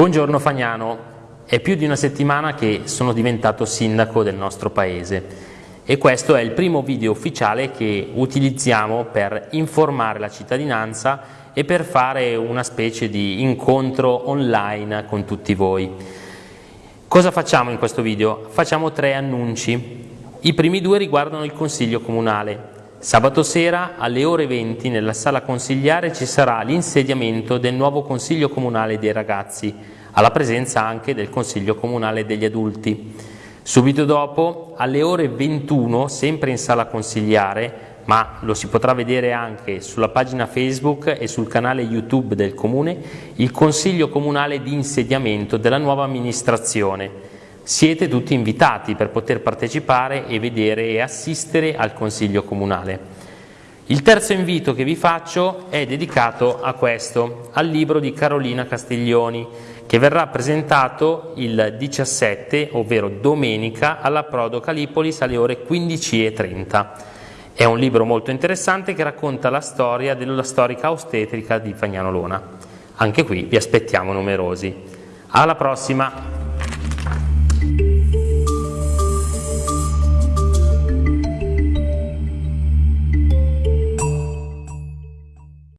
Buongiorno Fagnano, è più di una settimana che sono diventato sindaco del nostro paese e questo è il primo video ufficiale che utilizziamo per informare la cittadinanza e per fare una specie di incontro online con tutti voi. Cosa facciamo in questo video? Facciamo tre annunci. I primi due riguardano il Consiglio Comunale. Sabato sera alle ore 20 nella sala consigliare ci sarà l'insediamento del nuovo Consiglio Comunale dei Ragazzi, alla presenza anche del Consiglio Comunale degli Adulti. Subito dopo, alle ore 21, sempre in sala consigliare, ma lo si potrà vedere anche sulla pagina Facebook e sul canale YouTube del Comune, il Consiglio Comunale di insediamento della nuova amministrazione, siete tutti invitati per poter partecipare e vedere e assistere al Consiglio Comunale. Il terzo invito che vi faccio è dedicato a questo, al libro di Carolina Castiglioni, che verrà presentato il 17, ovvero domenica, alla Prodo Calipolis alle ore 15.30. È un libro molto interessante che racconta la storia della storica ostetrica di Fagnano Lona. Anche qui vi aspettiamo numerosi. Alla prossima!